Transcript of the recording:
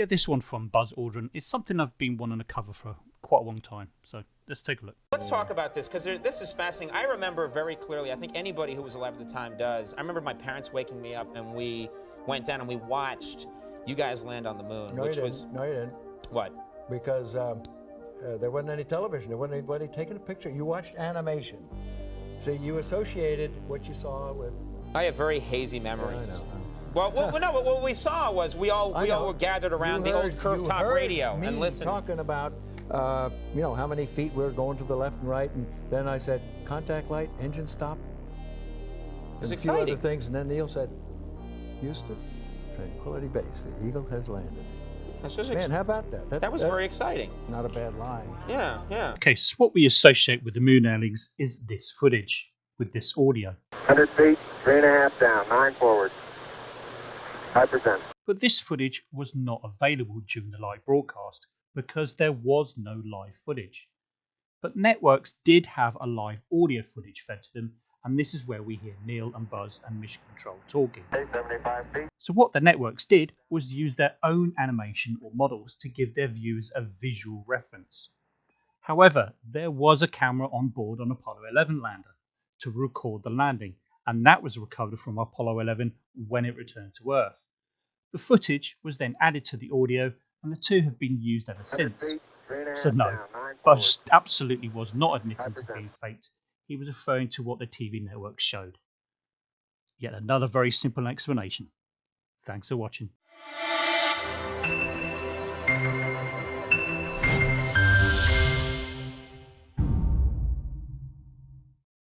Yeah, this one from Buzz Aldrin is something I've been wanting to cover for quite a long time. So let's take a look. Let's talk about this because this is fascinating. I remember very clearly, I think anybody who was alive at the time does. I remember my parents waking me up and we went down and we watched you guys land on the moon, No, which you was didn't. No, you didn't. what? Because um, uh, there wasn't any television. There wasn't anybody taking a picture. You watched animation. So you associated what you saw with. I have very hazy I memories. Know. Well, well, no, what we saw was we all we all were gathered around You the heard- old curved top heard radio me and listened. talking about, uh, you know, how many feet we were going to the left and right, and then I said, contact light, engine stop. was and a few other things, and then Neil said, Houston, Tranquility Base, the Eagle has landed. Man, how about that? that was very exciting. Not a bad line. Yeah, yeah. Okay, so what we associate with the moon landings is this footage with this audio. 100 feet, three and a half down, nine forward. 5%. But this footage was not available during the live broadcast because there was no live footage. But networks did have a live audio footage fed to them, and this is where we hear Neil and Buzz and Mission Control talking. So, what the networks did was use their own animation or models to give their viewers a visual reference. However, there was a camera on board on Apollo 11 lander to record the landing, and that was recovered from Apollo 11 when it returned to Earth. The footage was then added to the audio, and the two have been used ever since. feet, three and a half So, no, Buzz absolutely was not admitting to 5%. being faked. He was referring to what the TV network showed. Yet another very simple explanation. Thanks for watching.